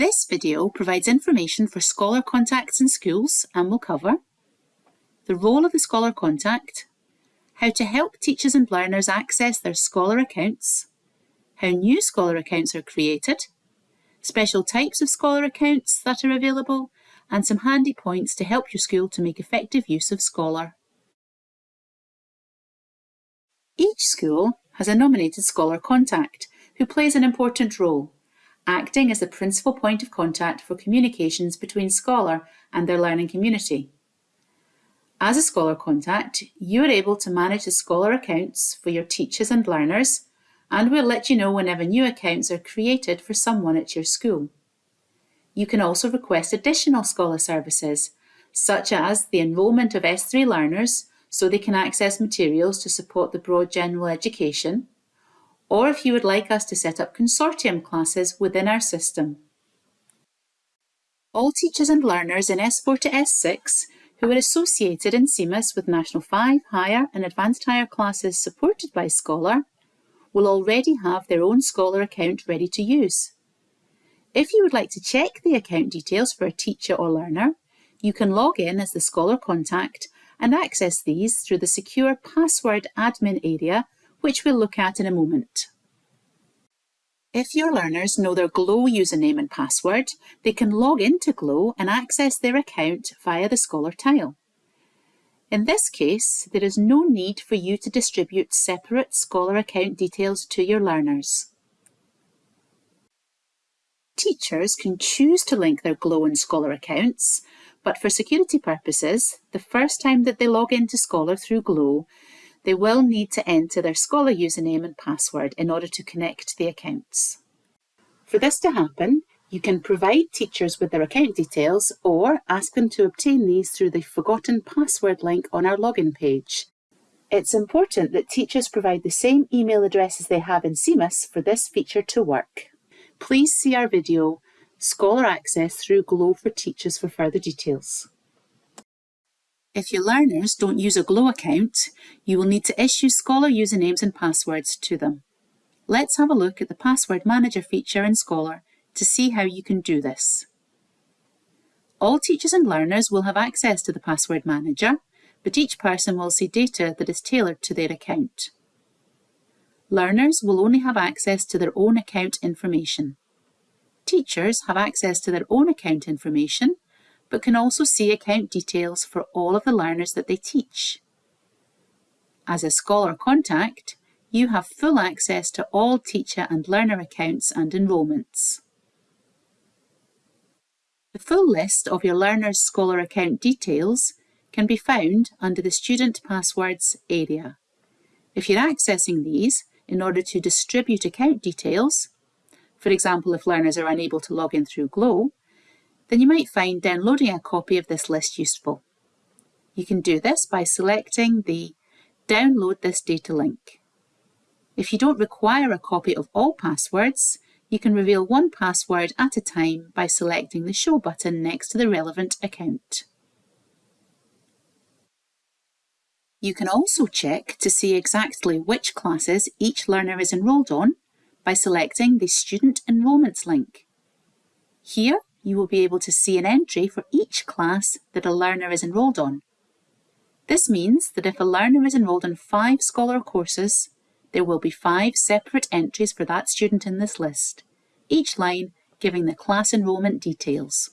This video provides information for Scholar contacts in schools and will cover the role of the Scholar contact, how to help teachers and learners access their Scholar accounts, how new Scholar accounts are created, special types of Scholar accounts that are available, and some handy points to help your school to make effective use of Scholar. Each school has a nominated Scholar contact who plays an important role, acting as the principal point of contact for communications between Scholar and their learning community. As a Scholar contact, you are able to manage the Scholar accounts for your teachers and learners, and we'll let you know whenever new accounts are created for someone at your school. You can also request additional Scholar services, such as the enrolment of S3 learners so they can access materials to support the broad general education, or if you would like us to set up consortium classes within our system. All teachers and learners in S4 to S6 who are associated in SEEMiS with National 5, Higher and Advanced Higher classes supported by Scholar will already have their own Scholar account ready to use. If you would like to check the account details for a teacher or learner, you can log in as the Scholar contact and access these through the secure password admin area, which we'll look at in a moment. If your learners know their Glow username and password, they can log into Glow and access their account via the Scholar tile. In this case, there is no need for you to distribute separate Scholar account details to your learners. Teachers can choose to link their Glow and Scholar accounts, but for security purposes, the first time that they log into Scholar through Glow, they will need to enter their Scholar username and password in order to connect the accounts. For this to happen, you can provide teachers with their account details or ask them to obtain these through the Forgotten Password link on our login page. It's important that teachers provide the same email addresses they have in SEEMiS for this feature to work. Please see our video Scholar access through Glow for Teachers for further details. If your learners don't use a Glow account, you will need to issue Scholar usernames and passwords to them. Let's have a look at the Password Manager feature in Scholar to see how you can do this. All teachers and learners will have access to the Password Manager, but each person will see data that is tailored to their account. Learners will only have access to their own account information. Teachers have access to their own account information, but can also see account details for all of the learners that they teach. As a Scholar contact, you have full access to all teacher and learner accounts and enrolments. The full list of your learner's Scholar account details can be found under the Student Passwords area. If you're accessing these in order to distribute account details, for example, if learners are unable to log in through Glow, then you might find downloading a copy of this list useful. You can do this by selecting the Download this data link. If you don't require a copy of all passwords, you can reveal one password at a time by selecting the Show button next to the relevant account. You can also check to see exactly which classes each learner is enrolled on by selecting the Student Enrolments link. Here, you will be able to see an entry for each class that a learner is enrolled on. This means that if a learner is enrolled in five Scholar courses, there will be five separate entries for that student in this list, each line giving the class enrolment details.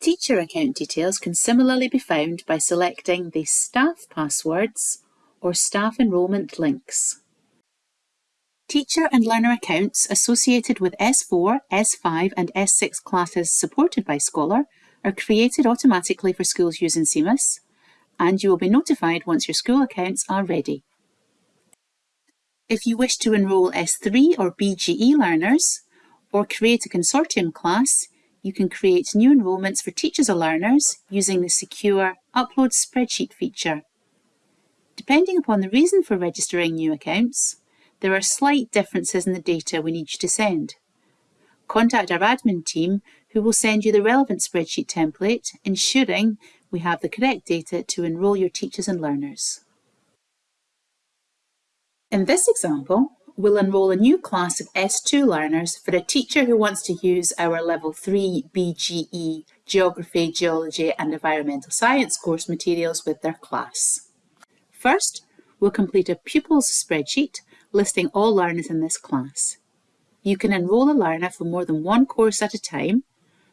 Teacher account details can similarly be found by selecting the Staff Passwords or Staff Enrolment links. Teacher and learner accounts associated with S4, S5 and S6 classes supported by Scholar are created automatically for schools using SEEMiS, and you will be notified once your school accounts are ready. If you wish to enrol S3 or BGE learners, or create a consortium class, you can create new enrolments for teachers or learners using the secure Upload Spreadsheet feature. Depending upon the reason for registering new accounts, there are slight differences in the data we need you to send. Contact our admin team who will send you the relevant spreadsheet template, ensuring we have the correct data to enrol your teachers and learners. In this example, we'll enrol a new class of S2 learners for a teacher who wants to use our Level 3 BGE Geography, Geology and Environmental Science course materials with their class. First, we'll complete a pupils spreadsheet listing all learners in this class. You can enrol a learner for more than one course at a time.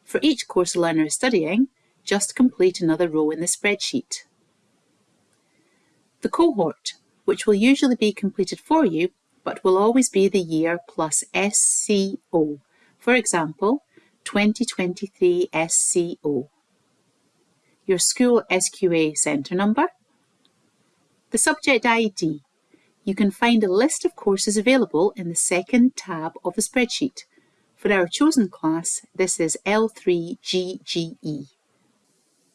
For each course a learner is studying, just complete another row in the spreadsheet. The cohort, which will usually be completed for you, but will always be the year plus SCO. For example, 2023 SCO. Your school SQA centre number. The subject ID. You can find a list of courses available in the second tab of the spreadsheet. For our chosen class, this is L3GGE.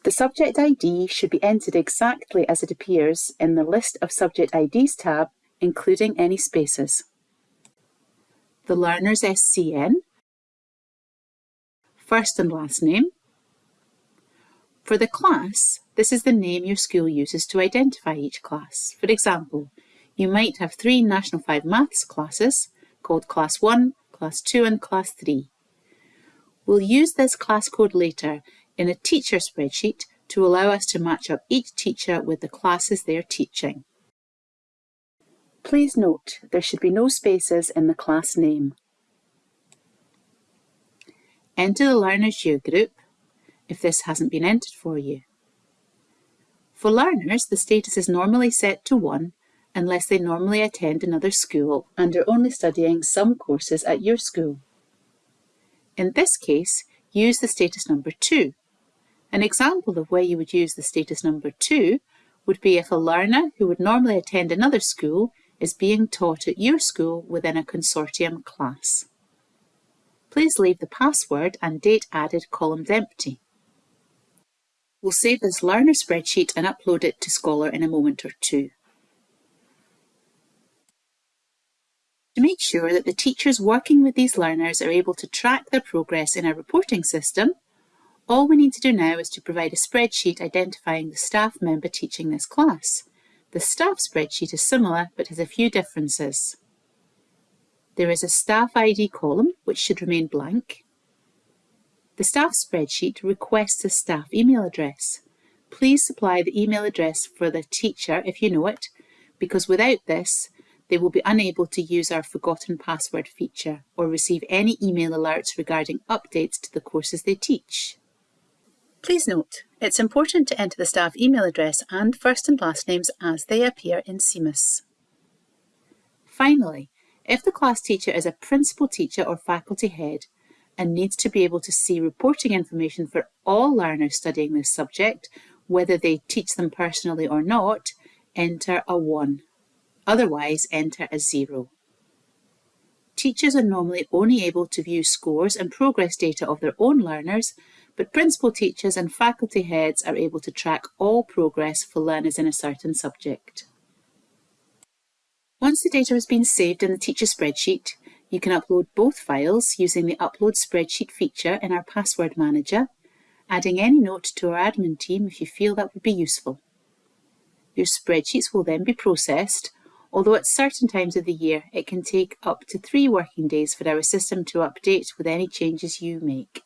The subject ID should be entered exactly as it appears in the List of Subject IDs tab, including any spaces. The learner's SCN, first and last name. For the class, this is the name your school uses to identify each class. For example, you might have three National 5 Maths classes called Class 1, Class 2 and Class 3. We'll use this class code later in a teacher spreadsheet to allow us to match up each teacher with the classes they are teaching. Please note there should be no spaces in the class name. Enter the learner's year group if this hasn't been entered for you. For learners, the status is normally set to 1 unless they normally attend another school and are only studying some courses at your school. In this case, use the status number 2 an example of where you would use the status number 2 would be if a learner who would normally attend another school is being taught at your school within a consortium class. Please leave the password and date added columns empty. We'll save this learner spreadsheet and upload it to Scholar in a moment or two. To make sure that the teachers working with these learners are able to track their progress in a reporting system, all we need to do now is to provide a spreadsheet identifying the staff member teaching this class. The staff spreadsheet is similar but has a few differences. There is a staff ID column which should remain blank. The staff spreadsheet requests a staff email address. Please supply the email address for the teacher if you know it, because without this, they will be unable to use our forgotten password feature or receive any email alerts regarding updates to the courses they teach. Please note, it's important to enter the staff email address and first and last names as they appear in SEEMiS. Finally, if the class teacher is a principal teacher or faculty head and needs to be able to see reporting information for all learners studying this subject, whether they teach them personally or not, enter a 1. Otherwise, enter a 0. Teachers are normally only able to view scores and progress data of their own learners but principal teachers and faculty heads are able to track all progress for learners in a certain subject. Once the data has been saved in the teacher spreadsheet, you can upload both files using the Upload Spreadsheet feature in our Password Manager, adding any note to our admin team if you feel that would be useful. Your spreadsheets will then be processed, although at certain times of the year it can take up to three working days for our system to update with any changes you make.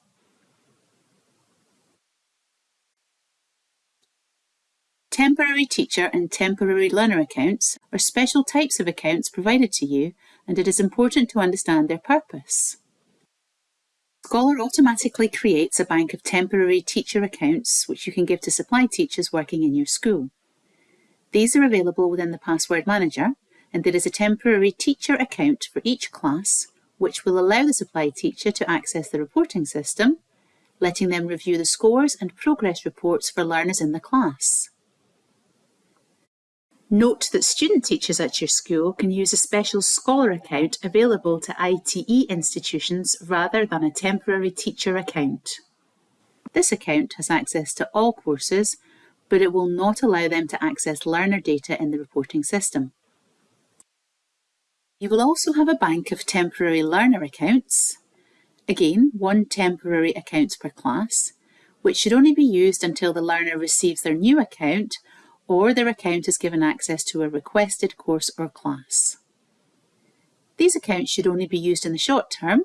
Temporary teacher and temporary learner accounts are special types of accounts provided to you and it is important to understand their purpose. Scholar automatically creates a bank of temporary teacher accounts which you can give to supply teachers working in your school. These are available within the Password Manager and there is a temporary teacher account for each class which will allow the supply teacher to access the reporting system, letting them review the scores and progress reports for learners in the class. Note that student teachers at your school can use a special Scholar account available to ITE institutions rather than a temporary teacher account. This account has access to all courses, but it will not allow them to access learner data in the reporting system. You will also have a bank of temporary learner accounts, again one temporary account per class, which should only be used until the learner receives their new account or their account is given access to a requested course or class. these accounts should only be used in the short term,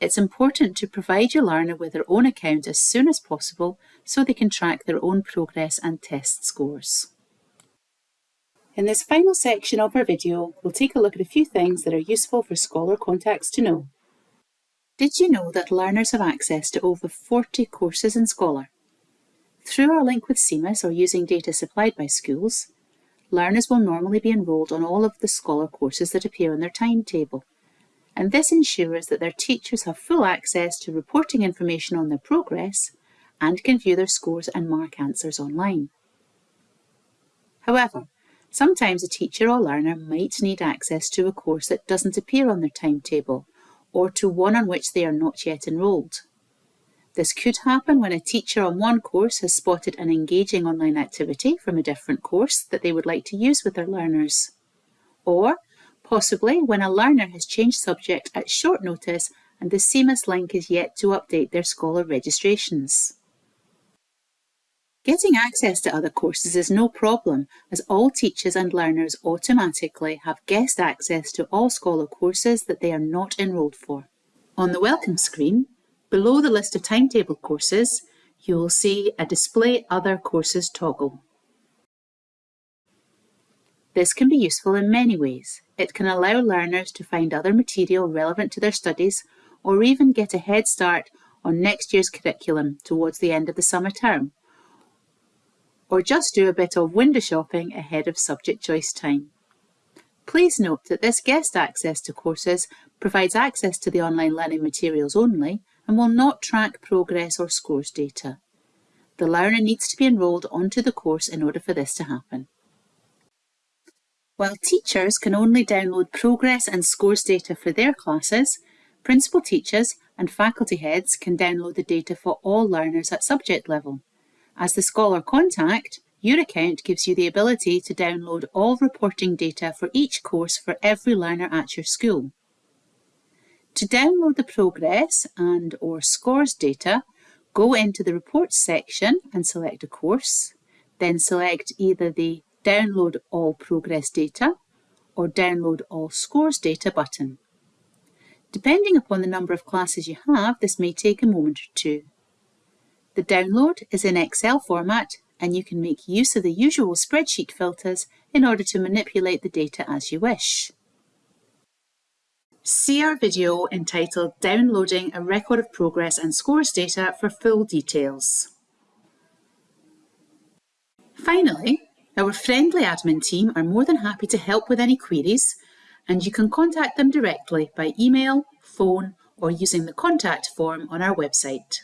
it's important to provide your learner with their own account as soon as possible so they can track their own progress and test scores. In this final section of our video, we'll take a look at a few things that are useful for Scholar contacts to know. Did you know that learners have access to over 40 courses in Scholar? Through our link with SEEMiS or using data supplied by schools, learners will normally be enrolled on all of the Scholar courses that appear on their timetable and this ensures that their teachers have full access to reporting information on their progress and can view their scores and mark answers online. However, sometimes a teacher or learner might need access to a course that doesn't appear on their timetable or to one on which they are not yet enrolled. This could happen when a teacher on one course has spotted an engaging online activity from a different course that they would like to use with their learners. Or possibly when a learner has changed subject at short notice and the SEEMiS link is yet to update their Scholar registrations. Getting access to other courses is no problem as all teachers and learners automatically have guest access to all Scholar courses that they are not enrolled for. On the welcome screen, below the list of timetable courses, you will see a Display Other Courses toggle. This can be useful in many ways. It can allow learners to find other material relevant to their studies or even get a head start on next year's curriculum towards the end of the summer term. Or just do a bit of window shopping ahead of subject choice time. Please note that this guest access to courses provides access to the online learning materials only and will not track progress or scores data. The learner needs to be enrolled onto the course in order for this to happen. While teachers can only download progress and scores data for their classes, principal teachers and faculty heads can download the data for all learners at subject level. As the Scholar contact, your account gives you the ability to download all reporting data for each course for every learner at your school. To download the progress and or scores data, go into the Reports section and select a course, then select either the Download all progress data or Download all scores data button. Depending upon the number of classes you have, this may take a moment or two. The download is in Excel format and you can make use of the usual spreadsheet filters in order to manipulate the data as you wish. See our video entitled Downloading a Record of Progress and Scores Data for full details. Finally, our friendly admin team are more than happy to help with any queries and you can contact them directly by email, phone or using the contact form on our website.